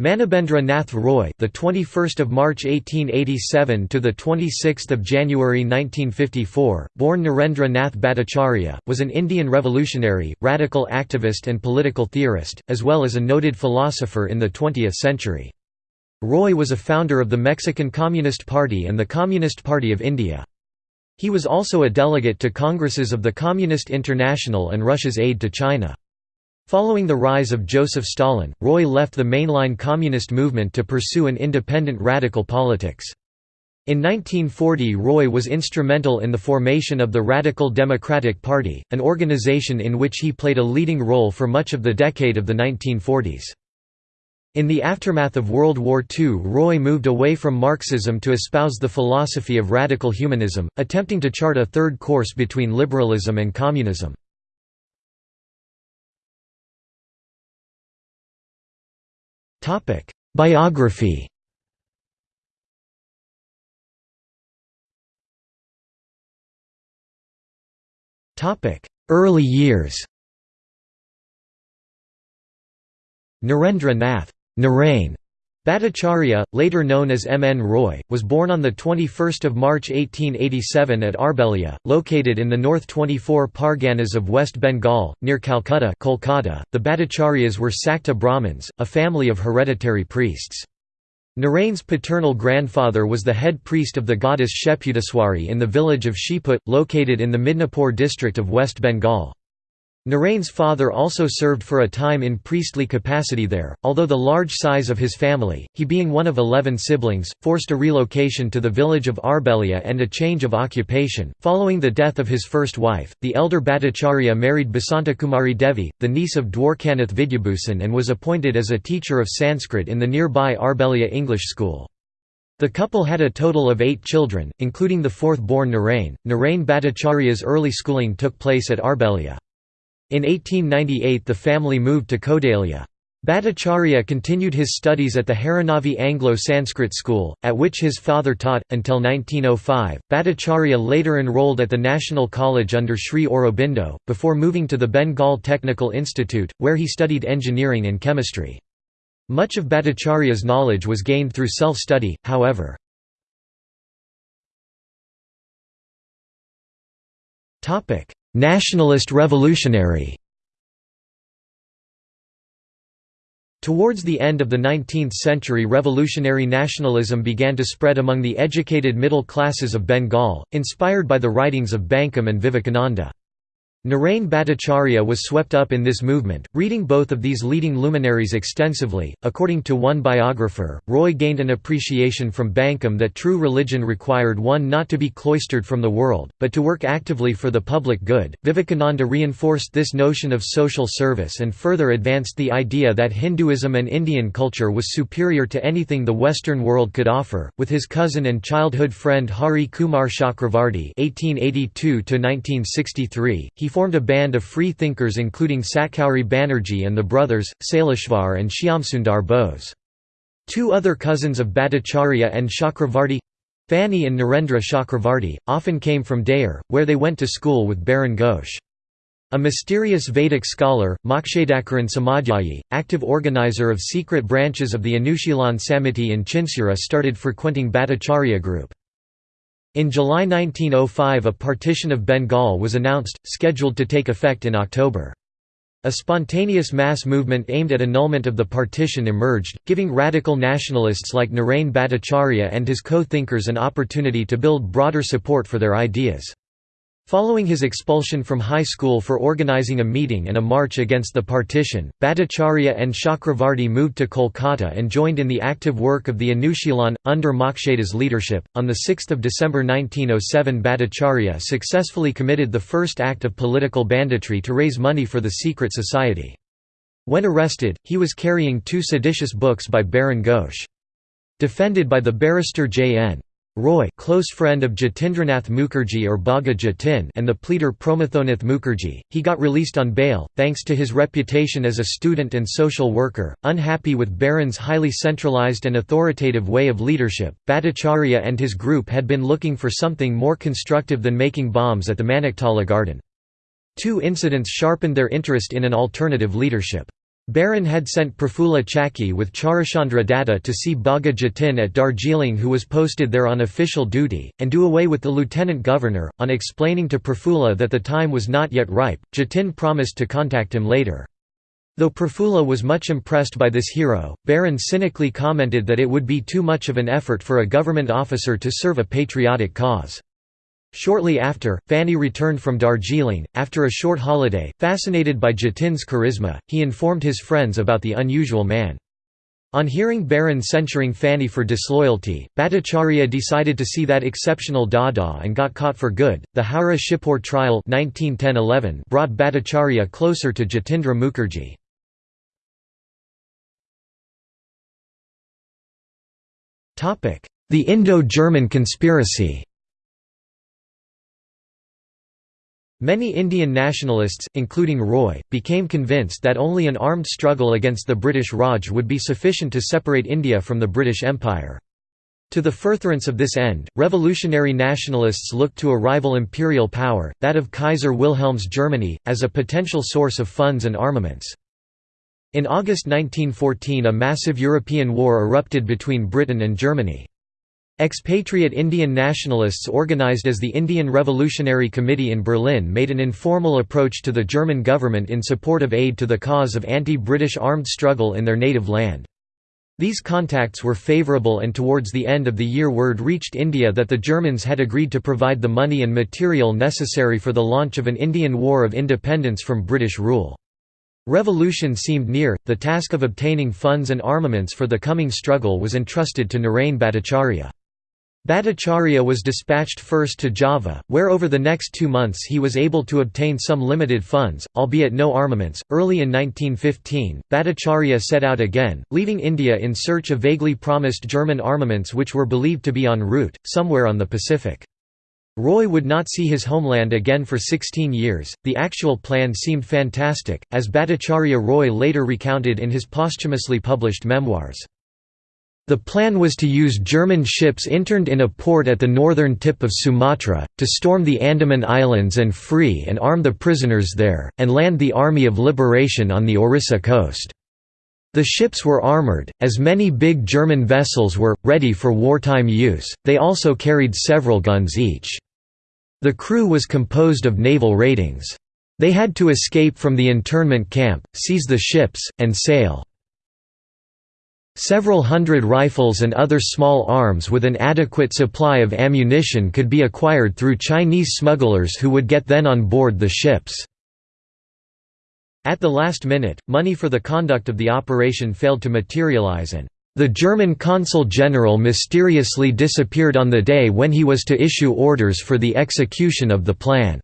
Manabendra Nath Roy, the 21st of March 1887 to the 26th of January 1954, born Narendra Nath Bhattacharya, was an Indian revolutionary, radical activist and political theorist, as well as a noted philosopher in the 20th century. Roy was a founder of the Mexican Communist Party and the Communist Party of India. He was also a delegate to congresses of the Communist International and Russia's aid to China. Following the rise of Joseph Stalin, Roy left the mainline communist movement to pursue an independent radical politics. In 1940 Roy was instrumental in the formation of the Radical Democratic Party, an organization in which he played a leading role for much of the decade of the 1940s. In the aftermath of World War II Roy moved away from Marxism to espouse the philosophy of radical humanism, attempting to chart a third course between liberalism and communism. Biography. Topic: Early years. Narendra Nath. Narain Bhattacharya, later known as M. N. Roy, was born on 21 March 1887 at Arbelia, located in the North 24 Parganas of West Bengal, near Calcutta Kolkata. .The Bhattacharyas were Sakta Brahmins, a family of hereditary priests. Narain's paternal grandfather was the head priest of the goddess Sheputaswari in the village of Shiput, located in the Midnapore district of West Bengal. Narain's father also served for a time in priestly capacity there, although the large size of his family, he being one of eleven siblings, forced a relocation to the village of Arbelia and a change of occupation. Following the death of his first wife, the elder Bhattacharya married Basantakumari Devi, the niece of Dwarkanath Vidyabhusan and was appointed as a teacher of Sanskrit in the nearby Arbelia English School. The couple had a total of eight children, including the fourth-born Narain. Narain Bhattacharya's early schooling took place at Arbelia. In 1898 the family moved to Kodalia. Bhattacharya continued his studies at the Harinavi Anglo-Sanskrit school, at which his father taught, until 1905. Bhattacharya later enrolled at the National College under Sri Aurobindo, before moving to the Bengal Technical Institute, where he studied engineering and chemistry. Much of Bhattacharya's knowledge was gained through self-study, however. Nationalist revolutionary Towards the end of the 19th century revolutionary nationalism began to spread among the educated middle classes of Bengal, inspired by the writings of Bankim and Vivekananda. Narain Bhattacharya was swept up in this movement, reading both of these leading luminaries extensively. According to one biographer, Roy gained an appreciation from Bankim that true religion required one not to be cloistered from the world, but to work actively for the public good. Vivekananda reinforced this notion of social service and further advanced the idea that Hinduism and Indian culture was superior to anything the Western world could offer. With his cousin and childhood friend Hari Kumar Chakravarti (1882–1963), he formed a band of free thinkers including Satkauri Banerjee and the brothers, Saileshvar and Shyamsundar Bose. Two other cousins of Bhattacharya and Chakravarti—Phani and Narendra Chakravarti, often came from Dayer, where they went to school with Barin Ghosh. A mysterious Vedic scholar, Mokshadacharan Samadhyayi, active organizer of secret branches of the Anushilan Samiti in Chinsura started frequenting Bhattacharya group. In July 1905 a partition of Bengal was announced, scheduled to take effect in October. A spontaneous mass movement aimed at annulment of the partition emerged, giving radical nationalists like Narain Bhattacharya and his co-thinkers an opportunity to build broader support for their ideas. Following his expulsion from high school for organizing a meeting and a march against the partition, Bhattacharya and Chakravarti moved to Kolkata and joined in the active work of the Anushilan, under Mokshada's leadership. On 6 December 1907 Bhattacharya successfully committed the first act of political banditry to raise money for the secret society. When arrested, he was carrying two seditious books by Barin Ghosh. Defended by the barrister J.N. Roy close friend of Jatindranath Mukherjee or Bagha Jatin and the pleader Promathonath Mukherjee, he got released on bail, thanks to his reputation as a student and social worker. Unhappy with Barin's highly centralized and authoritative way of leadership, Bhattacharya and his group had been looking for something more constructive than making bombs at the Maniktala garden. Two incidents sharpened their interest in an alternative leadership. Barin had sent Prafulla Chaki with Charuchandra Datta to see Bagha Jatin at Darjeeling who was posted there on official duty, and do away with the lieutenant governor. On explaining to Prafulla that the time was not yet ripe, Jatin promised to contact him later. Though Prafulla was much impressed by this hero, Barin cynically commented that it would be too much of an effort for a government officer to serve a patriotic cause. Shortly after, Phani returned from Darjeeling. After a short holiday, fascinated by Jatin's charisma, he informed his friends about the unusual man. On hearing Barin censuring Phani for disloyalty, Bhattacharya decided to see that exceptional Dada and got caught for good. The Howrah Shibpur trial 1910 brought Bhattacharya closer to Jatindra Mukherjee. The Indo-German conspiracy Many Indian nationalists, including Roy, became convinced that only an armed struggle against the British Raj would be sufficient to separate India from the British Empire. To the furtherance of this end, revolutionary nationalists looked to a rival imperial power, that of Kaiser Wilhelm's Germany, as a potential source of funds and armaments. In August 1914 a massive European war erupted between Britain and Germany. Expatriate Indian nationalists organized as the Indian Revolutionary Committee in Berlin made an informal approach to the German government in support of aid to the cause of anti-British armed struggle in their native land. These contacts were favourable and towards the end of the year word reached India that the Germans had agreed to provide the money and material necessary for the launch of an Indian War of Independence from British rule. Revolution seemed near, the task of obtaining funds and armaments for the coming struggle was entrusted to Narain Bhattacharya. Bhattacharya was dispatched first to Java, where over the next two months he was able to obtain some limited funds, albeit no armaments. Early in 1915, Bhattacharya set out again, leaving India in search of vaguely promised German armaments which were believed to be en route, somewhere on the Pacific. Roy would not see his homeland again for 16 years. The actual plan seemed fantastic, as Bhattacharya Roy later recounted in his posthumously published memoirs. The plan was to use German ships interned in a port at the northern tip of Sumatra, to storm the Andaman Islands and free and arm the prisoners there, and land the Army of Liberation on the Orissa coast. The ships were armored, as many big German vessels were, ready for wartime use, they also carried several guns each. The crew was composed of naval ratings. They had to escape from the internment camp, seize the ships, and sail. Several hundred rifles and other small arms with an adequate supply of ammunition could be acquired through Chinese smugglers who would get then on board the ships. At the last minute, money for the conduct of the operation failed to materialize and the German consul general mysteriously disappeared on the day when he was to issue orders for the execution of the plan.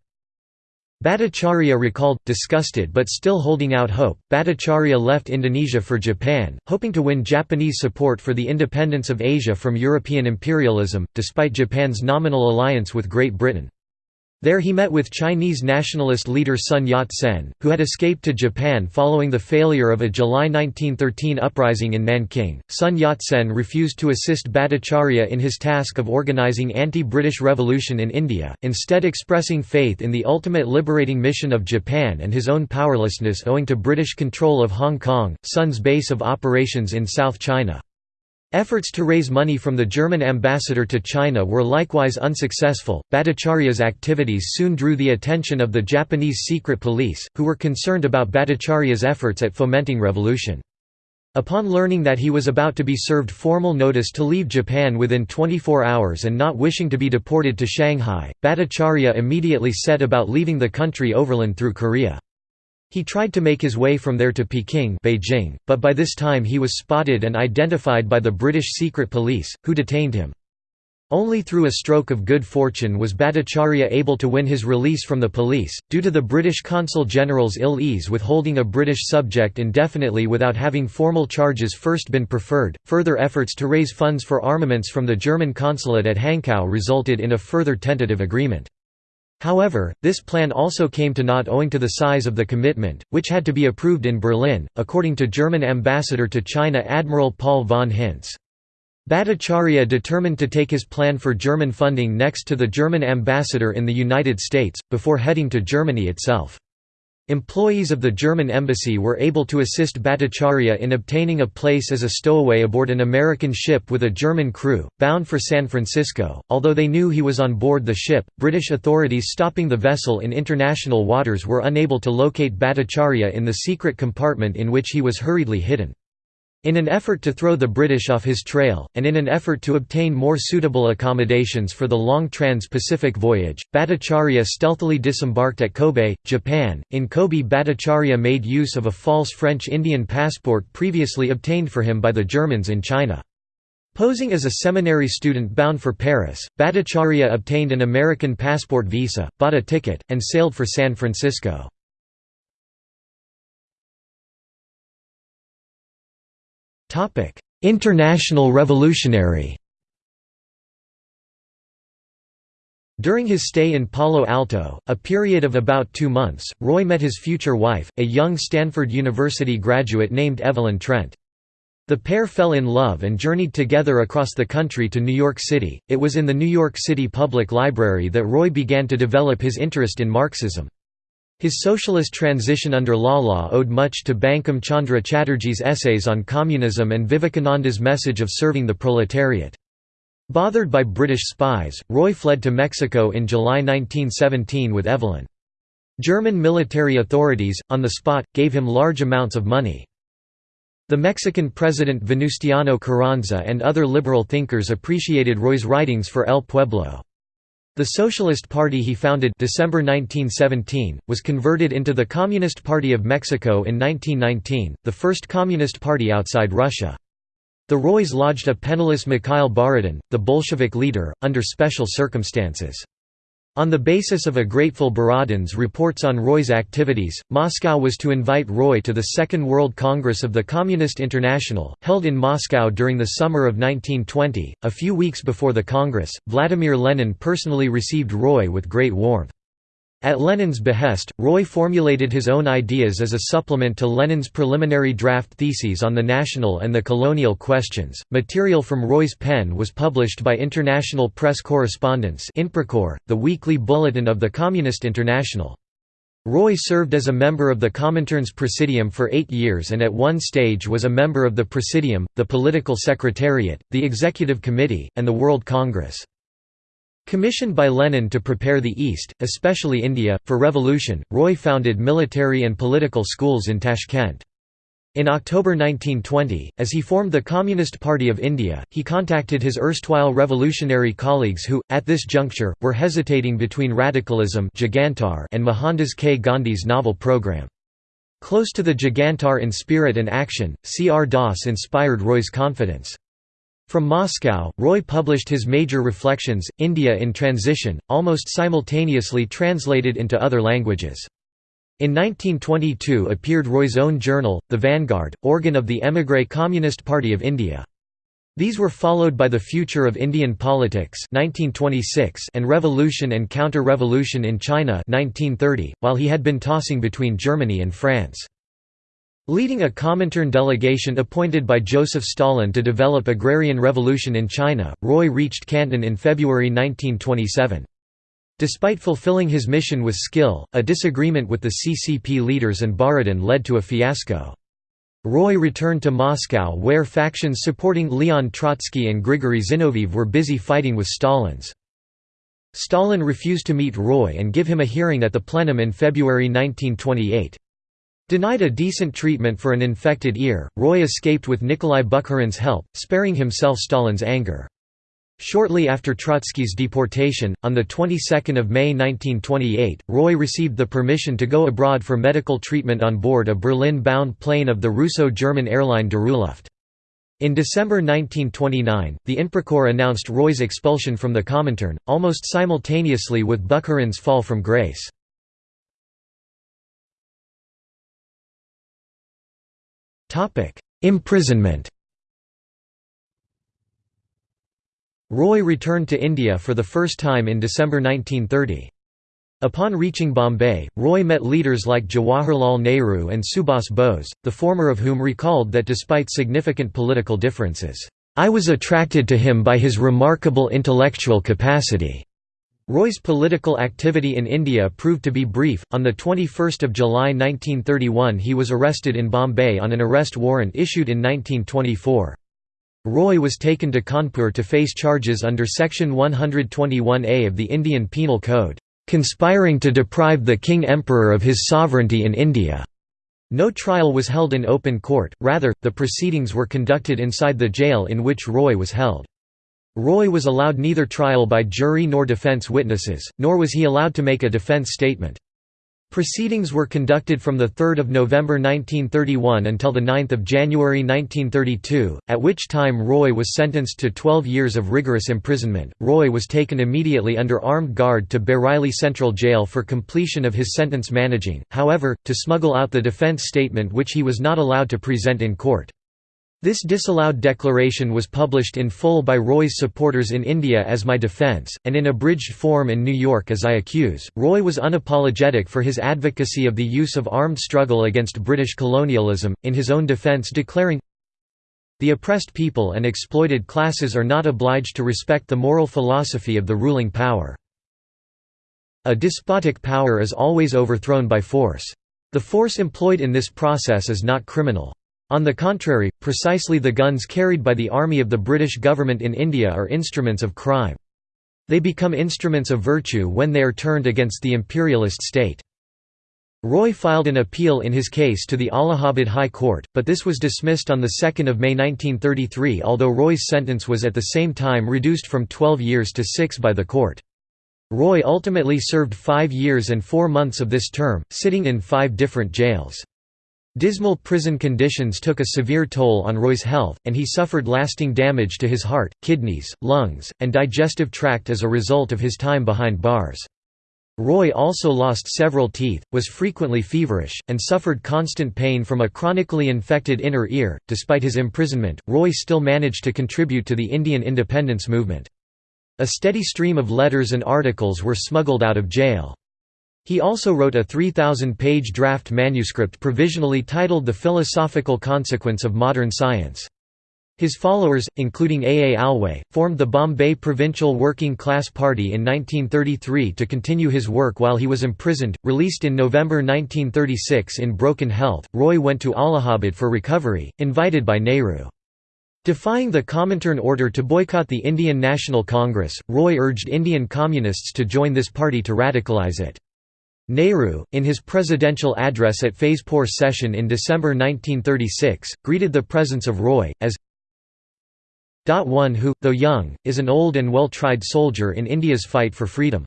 Bhattacharya recalled, disgusted but still holding out hope, Bhattacharya left Indonesia for Japan, hoping to win Japanese support for the independence of Asia from European imperialism, despite Japan's nominal alliance with Great Britain. There he met with Chinese nationalist leader Sun Yat-sen, who had escaped to Japan following the failure of a July 1913 uprising in Nanking. Sun Yat-sen refused to assist Bhattacharya in his task of organizing anti-British revolution in India, instead expressing faith in the ultimate liberating mission of Japan and his own powerlessness owing to British control of Hong Kong, Sun's base of operations in South China. Efforts to raise money from the German ambassador to China were likewise unsuccessful. Bhattacharya's activities soon drew the attention of the Japanese secret police, who were concerned about Bhattacharya's efforts at fomenting revolution. Upon learning that he was about to be served formal notice to leave Japan within 24 hours and not wishing to be deported to Shanghai, Bhattacharya immediately set about leaving the country overland through Korea. He tried to make his way from there to Peking Beijing, but by this time he was spotted and identified by the British secret police, who detained him. Only through a stroke of good fortune was Bhattacharya able to win his release from the police, due to the British Consul General's ill ease with holding a British subject indefinitely without having formal charges first been preferred. Further efforts to raise funds for armaments from the German consulate at Hankow resulted in a further tentative agreement. However, this plan also came to naught owing to the size of the commitment, which had to be approved in Berlin, according to German ambassador to China Admiral Paul von Hintze. Bhattacharya determined to take his plan for German funding next to the German ambassador in the United States, before heading to Germany itself. Employees of the German embassy were able to assist Bhattacharya in obtaining a place as a stowaway aboard an American ship with a German crew, bound for San Francisco. Although they knew he was on board the ship, British authorities stopping the vessel in international waters were unable to locate Bhattacharya in the secret compartment in which he was hurriedly hidden. In an effort to throw the British off his trail, and in an effort to obtain more suitable accommodations for the long trans-Pacific voyage, Bhattacharya stealthily disembarked at Kobe, Japan. In Kobe Bhattacharya made use of a false French-Indian passport previously obtained for him by the Germans in China. Posing as a seminary student bound for Paris, Bhattacharya obtained an American passport visa, bought a ticket, and sailed for San Francisco. International revolutionary During his stay in Palo Alto, a period of about two months, Roy met his future wife, a young Stanford University graduate named Evelyn Trent. The pair fell in love and journeyed together across the country to New York City. It was in the New York City Public Library that Roy began to develop his interest in Marxism. His socialist transition under Lala owed much to Bankim Chandra Chatterjee's essays on communism and Vivekananda's message of serving the proletariat. Bothered by British spies, Roy fled to Mexico in July 1917 with Evelyn. German military authorities, on the spot, gave him large amounts of money. The Mexican president Venustiano Carranza and other liberal thinkers appreciated Roy's writings for El Pueblo. The Socialist Party he founded December 1917, was converted into the Communist Party of Mexico in 1919, the first communist party outside Russia. The Roys lodged a penniless Mikhail Borodin, the Bolshevik leader, under special circumstances. On the basis of a grateful Borodin's reports on Roy's activities, Moscow was to invite Roy to the Second World Congress of the Communist International, held in Moscow during the summer of 1920. A few weeks before the Congress, Vladimir Lenin personally received Roy with great warmth. At Lenin's behest, Roy formulated his own ideas as a supplement to Lenin's preliminary draft theses on the national and the colonial questions. Material from Roy's pen was published by International Press Correspondence, the weekly bulletin of the Communist International. Roy served as a member of the Comintern's Presidium for eight years and at one stage was a member of the Presidium, the Political Secretariat, the Executive Committee, and the World Congress. Commissioned by Lenin to prepare the East, especially India, for revolution, Roy founded military and political schools in Tashkent. In October 1920, as he formed the Communist Party of India, he contacted his erstwhile revolutionary colleagues who, at this juncture, were hesitating between radicalism and Mohandas K. Gandhi's novel program. Close to the Jugantar in spirit and action, C. R. Das inspired Roy's confidence. From Moscow, Roy published his major reflections, India in Transition, almost simultaneously translated into other languages. In 1922 appeared Roy's own journal, The Vanguard, organ of the émigré Communist Party of India. These were followed by The Future of Indian Politics 1926 and Revolution and Counter-Revolution in China 1930, while he had been tossing between Germany and France. Leading a Comintern delegation appointed by Joseph Stalin to develop agrarian revolution in China, Roy reached Canton in February 1927. Despite fulfilling his mission with skill, a disagreement with the CCP leaders and Borodin led to a fiasco. Roy returned to Moscow where factions supporting Leon Trotsky and Grigory Zinoviev were busy fighting with Stalin's. Stalin refused to meet Roy and give him a hearing at the plenum in February 1928. Denied a decent treatment for an infected ear, Roy escaped with Nikolai Bukharin's help, sparing himself Stalin's anger. Shortly after Trotsky's deportation, on the 22nd of May 1928, Roy received the permission to go abroad for medical treatment on board a Berlin-bound plane of the Russo-German airline Luft. In December 1929, the Inprecor announced Roy's expulsion from the Comintern, almost simultaneously with Bukharin's fall from grace. Imprisonment Roy returned to India for the first time in December 1930. Upon reaching Bombay, Roy met leaders like Jawaharlal Nehru and Subhas Bose, the former of whom recalled that despite significant political differences, "...I was attracted to him by his remarkable intellectual capacity." Roy's political activity in India proved to be brief. On the 21st of July 1931, he was arrested in Bombay on an arrest warrant issued in 1924. Roy was taken to Kanpur to face charges under section 121A of the Indian Penal Code, conspiring to deprive the king emperor of his sovereignty in India. No trial was held in open court, rather, the proceedings were conducted inside the jail in which Roy was held. Roy was allowed neither trial by jury nor defense witnesses, nor was he allowed to make a defense statement. Proceedings were conducted from 3 November 1931 until 9 January 1932, at which time Roy was sentenced to 12 years of rigorous imprisonment. Roy was taken immediately under armed guard to Bareilly Central Jail for completion of his sentence managing, however, to smuggle out the defense statement which he was not allowed to present in court. This disallowed declaration was published in full by Roy's supporters in India as My Defence, and in abridged form in New York as I Accuse. Roy was unapologetic for his advocacy of the use of armed struggle against British colonialism, in his own defence declaring, The oppressed people and exploited classes are not obliged to respect the moral philosophy of the ruling power. A despotic power is always overthrown by force. The force employed in this process is not criminal. On the contrary, precisely the guns carried by the army of the British government in India are instruments of crime. They become instruments of virtue when they are turned against the imperialist state. Roy filed an appeal in his case to the Allahabad High Court, but this was dismissed on 2 May 1933 although Roy's sentence was at the same time reduced from 12 years to 6 by the court. Roy ultimately served five years and four months of this term, sitting in five different jails. Dismal prison conditions took a severe toll on Roy's health, and he suffered lasting damage to his heart, kidneys, lungs, and digestive tract as a result of his time behind bars. Roy also lost several teeth, was frequently feverish, and suffered constant pain from a chronically infected inner ear. Despite his imprisonment, Roy still managed to contribute to the Indian independence movement. A steady stream of letters and articles were smuggled out of jail. He also wrote a 3,000-page draft manuscript provisionally titled The Philosophical Consequence of Modern Science. His followers, including A. A. Alwe, formed the Bombay Provincial Working Class Party in 1933 to continue his work while he was imprisoned. Released in November 1936 in broken health, Roy went to Allahabad for recovery, invited by Nehru. Defying the Comintern order to boycott the Indian National Congress, Roy urged Indian Communists to join this party to radicalize it. Nehru, in his presidential address at Faizpur session in December 1936, greeted the presence of Roy, as one who, though young, is an old and well-tried soldier in India's fight for freedom.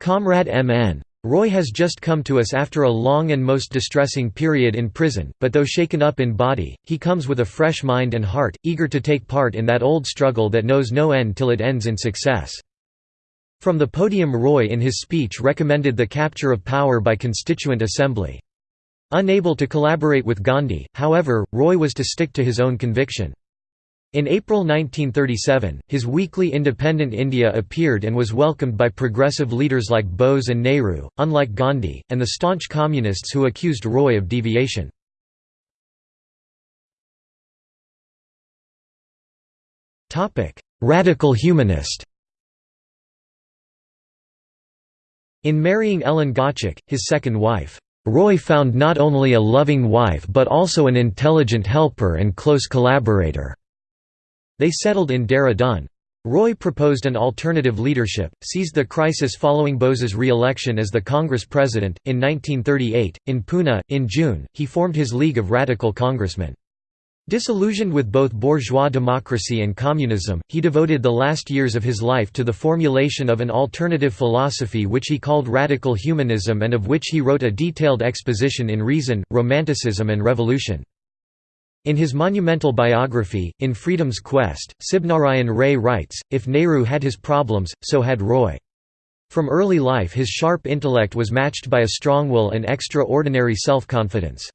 Comrade M.N. Roy has just come to us after a long and most distressing period in prison, but though shaken up in body, he comes with a fresh mind and heart, eager to take part in that old struggle that knows no end till it ends in success. From the podium Roy in his speech recommended the capture of power by Constituent Assembly. Unable to collaborate with Gandhi, however, Roy was to stick to his own conviction. In April 1937, his weekly Independent India appeared and was welcomed by progressive leaders like Bose and Nehru, unlike Gandhi, and the staunch communists who accused Roy of deviation. Radical humanist In marrying Ellen Gottschalk, his second wife, Roy found not only a loving wife but also an intelligent helper and close collaborator. They settled in Dehradun. Roy proposed an alternative leadership, seized the crisis following Bose's re-election as the Congress president. In 1938, in Pune, in June, he formed his League of Radical Congressmen. Disillusioned with both bourgeois democracy and communism, he devoted the last years of his life to the formulation of an alternative philosophy which he called radical humanism and of which he wrote a detailed exposition in Reason, Romanticism and Revolution. In his monumental biography, In Freedom's Quest, Sibnarayan Ray writes, if Nehru had his problems, so had Roy. From early life his sharp intellect was matched by a strong will and extraordinary self-confidence.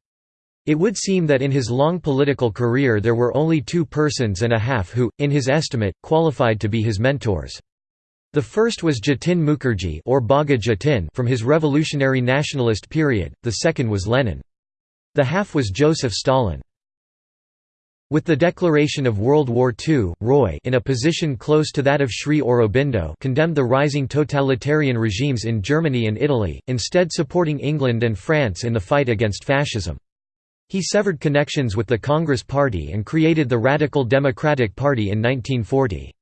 It would seem that in his long political career there were only two persons and a half who, in his estimate, qualified to be his mentors. The first was Jatin Mukherjee or Bagha Jatin from his revolutionary nationalist period, the second was Lenin. The half was Joseph Stalin. With the declaration of World War II, Roy in a position close to that of Sri Aurobindo condemned the rising totalitarian regimes in Germany and Italy, instead supporting England and France in the fight against fascism. He severed connections with the Congress Party and created the Radical Democratic Party in 1940.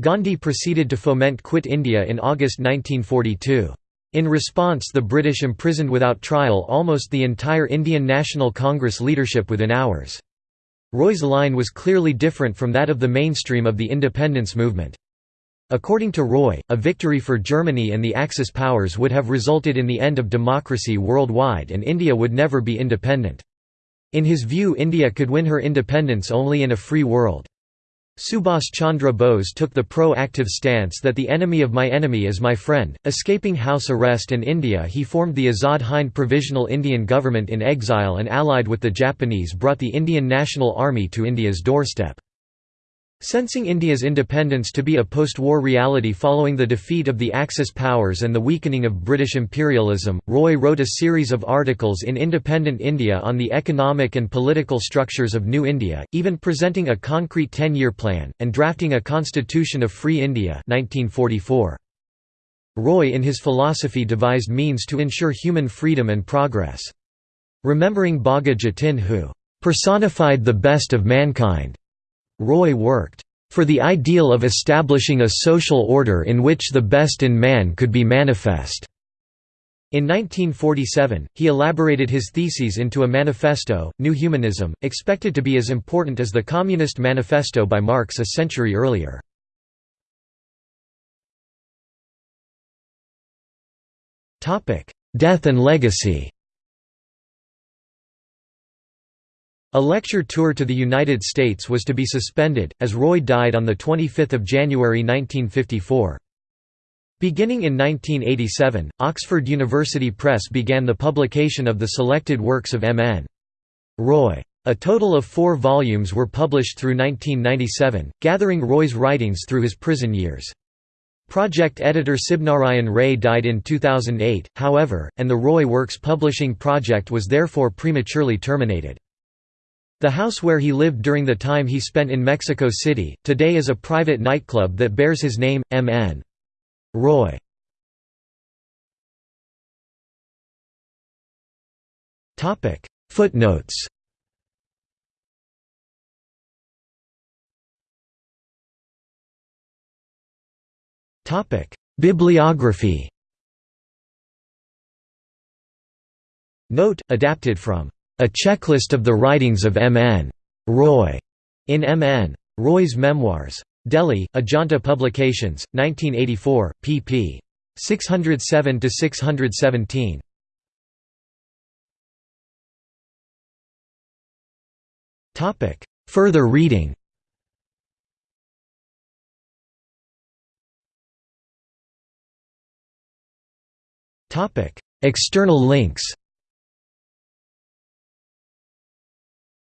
Gandhi proceeded to foment Quit India in August 1942. In response the British imprisoned without trial almost the entire Indian National Congress leadership within hours. Roy's line was clearly different from that of the mainstream of the independence movement. According to Roy, a victory for Germany and the Axis powers would have resulted in the end of democracy worldwide and India would never be independent. In his view India could win her independence only in a free world. Subhas Chandra Bose took the pro-active stance that the enemy of my enemy is my friend. Escaping house arrest in India he formed the Azad Hind Provisional Indian Government in exile and allied with the Japanese brought the Indian National Army to India's doorstep. Sensing India's independence to be a post-war reality following the defeat of the Axis powers and the weakening of British imperialism, Roy wrote a series of articles in Independent India on the economic and political structures of New India, even presenting a concrete ten-year plan, and drafting a Constitution of Free India 1944. Roy in his philosophy devised means to ensure human freedom and progress. Remembering Bagha Jatin who personified the best of mankind Roy worked for the ideal of establishing a social order in which the best in man could be manifest. In 1947, he elaborated his theses into a manifesto, New Humanism, expected to be as important as the Communist Manifesto by Marx a century earlier. Death and legacy A lecture tour to the United States was to be suspended, as Roy died on 25 January 1954. Beginning in 1987, Oxford University Press began the publication of the selected works of M.N. Roy. A total of four volumes were published through 1997, gathering Roy's writings through his prison years. Project editor Sibnarayan Ray died in 2008, however, and the Roy Works publishing project was therefore prematurely terminated. The house where he lived during the time he spent in Mexico City, today is a private nightclub that bears his name, M.N. Roy. Footnotes Bibliography Note, adapted from a Checklist of the Writings of M.N. Roy, in M.N. Roy's Memoirs. Delhi, Ajanta Publications, 1984, pp. 607–617. Further reading External links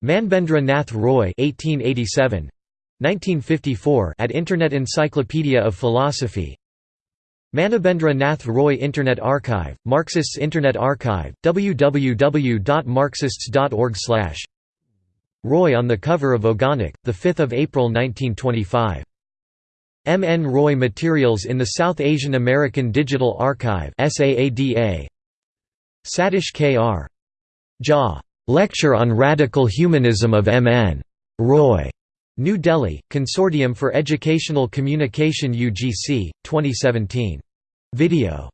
Manbendra Nath Roy 1887 1954 at Internet Encyclopedia of Philosophy Manabendra Nath Roy Internet Archive, Marxists Internet Archive, www.marxists.org Roy on the cover of Ogonek, 5 April 1925. M. N. Roy Materials in the South Asian American Digital Archive Sadish K. R. Jha. Lecture on Radical Humanism of M.N. Roy. New Delhi, Consortium for Educational Communication UGC, 2017. Video